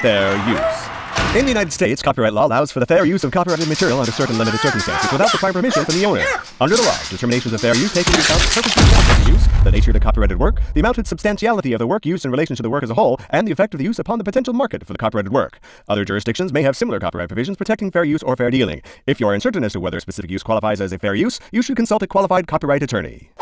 fair use. In the United States, copyright law allows for the fair use of copyrighted material under certain limited circumstances without the prior permission from the owner. Under the law, determinations of fair use take into account the purpose of the use, the nature of the copyrighted work, the amount and substantiality of the work used in relation to the work as a whole, and the effect of the use upon the potential market for the copyrighted work. Other jurisdictions may have similar copyright provisions protecting fair use or fair dealing. If you are uncertain as to whether a specific use qualifies as a fair use, you should consult a qualified copyright attorney.